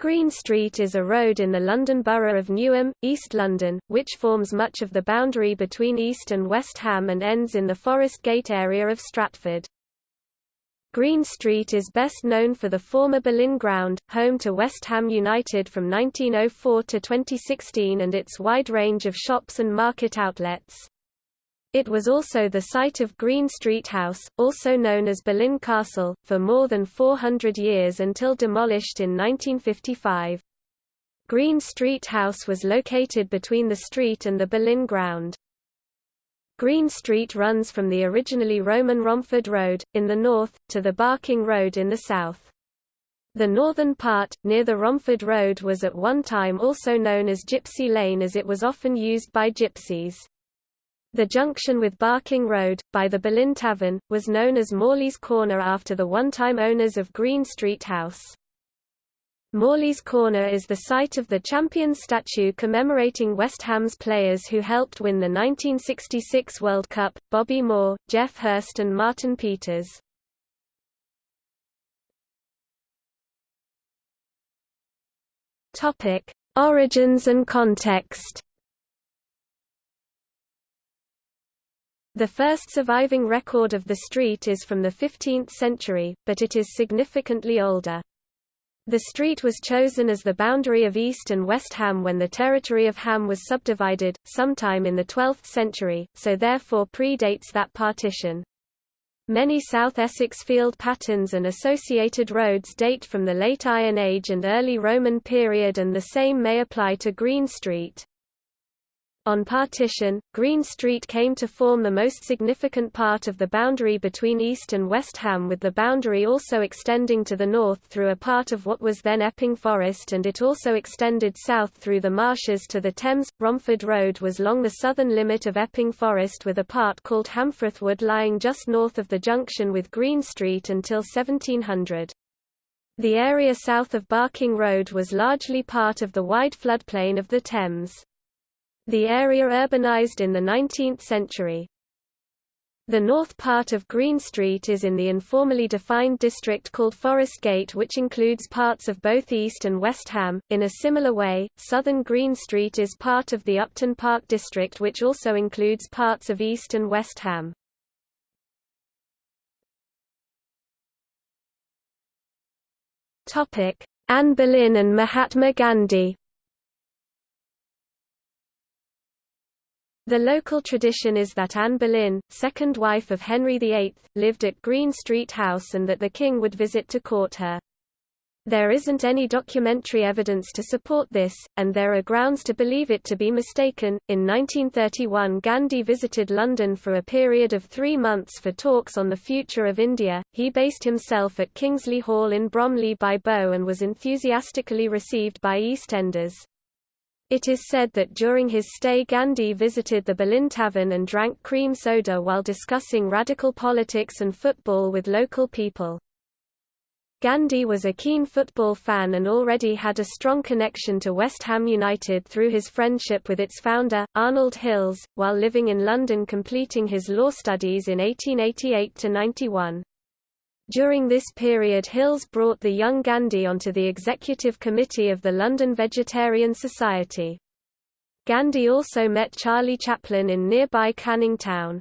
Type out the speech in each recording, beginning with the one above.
Green Street is a road in the London Borough of Newham, East London, which forms much of the boundary between East and West Ham and ends in the Forest Gate area of Stratford. Green Street is best known for the former Boleyn Ground, home to West Ham United from 1904 to 2016 and its wide range of shops and market outlets. It was also the site of Green Street House, also known as Boleyn Castle, for more than 400 years until demolished in 1955. Green Street House was located between the street and the Boleyn Ground. Green Street runs from the originally Roman Romford Road, in the north, to the Barking Road in the south. The northern part, near the Romford Road was at one time also known as Gypsy Lane as it was often used by gypsies. The junction with Barking Road, by the Boleyn Tavern, was known as Morley's Corner after the one-time owners of Green Street House. Morley's Corner is the site of the Champions statue commemorating West Ham's players who helped win the 1966 World Cup, Bobby Moore, Geoff Hurst and Martin Peters. Origins and context The first surviving record of the street is from the 15th century, but it is significantly older. The street was chosen as the boundary of East and West Ham when the territory of Ham was subdivided, sometime in the 12th century, so therefore predates that partition. Many South Essex field patterns and associated roads date from the Late Iron Age and early Roman period and the same may apply to Green Street. On partition, Green Street came to form the most significant part of the boundary between East and West Ham with the boundary also extending to the north through a part of what was then Epping Forest and it also extended south through the marshes to the Thames. Romford Road was long the southern limit of Epping Forest with a part called Hamfreth Wood lying just north of the junction with Green Street until 1700. The area south of Barking Road was largely part of the wide floodplain of the Thames. The area urbanized in the 19th century. The north part of Green Street is in the informally defined district called Forest Gate which includes parts of both East and West Ham. In a similar way, southern Green Street is part of the Upton Park district which also includes parts of East and West Ham. Anne Boleyn and Mahatma Gandhi The local tradition is that Anne Boleyn, second wife of Henry VIII, lived at Green Street House and that the king would visit to court her. There isn't any documentary evidence to support this, and there are grounds to believe it to be mistaken. In 1931, Gandhi visited London for a period of three months for talks on the future of India. He based himself at Kingsley Hall in Bromley by Bow and was enthusiastically received by EastEnders. It is said that during his stay Gandhi visited the Boleyn Tavern and drank cream soda while discussing radical politics and football with local people. Gandhi was a keen football fan and already had a strong connection to West Ham United through his friendship with its founder, Arnold Hills, while living in London completing his law studies in 1888–91. During this period Hills brought the young Gandhi onto the executive committee of the London Vegetarian Society. Gandhi also met Charlie Chaplin in nearby Canning Town.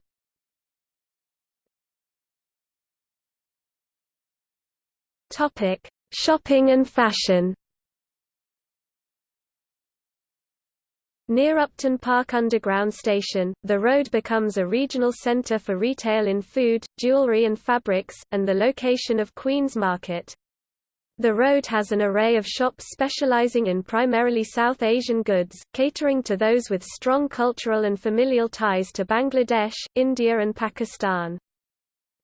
Shopping and fashion Near Upton Park Underground Station, the road becomes a regional centre for retail in food, jewellery and fabrics, and the location of Queen's Market. The road has an array of shops specialising in primarily South Asian goods, catering to those with strong cultural and familial ties to Bangladesh, India and Pakistan.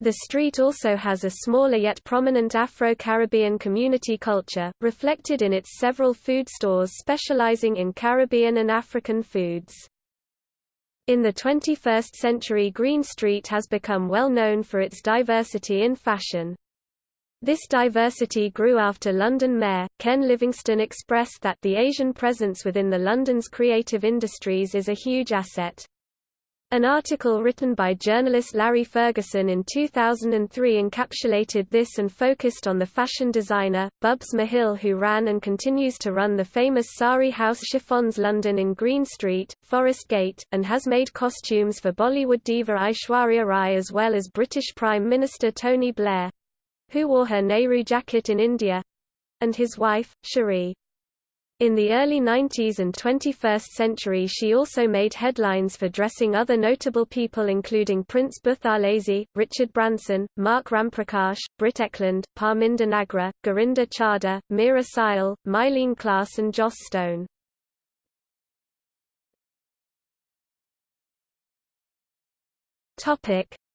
The street also has a smaller yet prominent Afro-Caribbean community culture, reflected in its several food stores specializing in Caribbean and African foods. In the 21st century Green Street has become well known for its diversity in fashion. This diversity grew after London Mayor, Ken Livingstone expressed that the Asian presence within the London's creative industries is a huge asset. An article written by journalist Larry Ferguson in 2003 encapsulated this and focused on the fashion designer, Bubs Mahil who ran and continues to run the famous Sari House Chiffons London in Green Street, Forest Gate, and has made costumes for Bollywood diva Aishwarya Rai as well as British Prime Minister Tony Blair—who wore her Nehru jacket in India—and his wife, Cherie. In the early 90s and 21st century she also made headlines for dressing other notable people including Prince Buthelezi, Richard Branson, Mark Ramprakash, Britt Ekland, Parminder Nagra, Gurinder Chadha, Meera Syal, Myleene Klass and Joss Stone.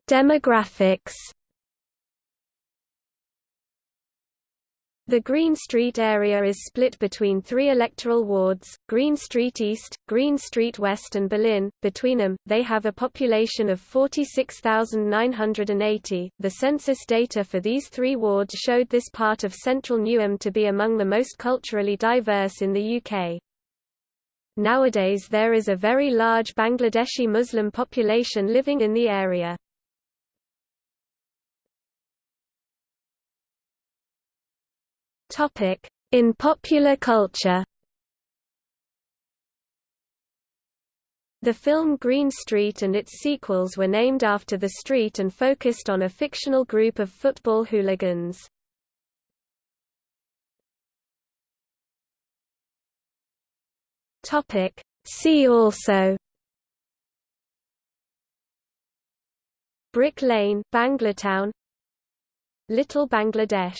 Demographics The Green Street area is split between three electoral wards, Green Street East, Green Street West and Boleyn. Between them, they have a population of 46,980. The census data for these three wards showed this part of central Newham to be among the most culturally diverse in the UK. Nowadays there is a very large Bangladeshi Muslim population living in the area. In popular culture. The film Green Street and its sequels were named after the street and focused on a fictional group of football hooligans. See also. Brick Lane, Banglatown Little Bangladesh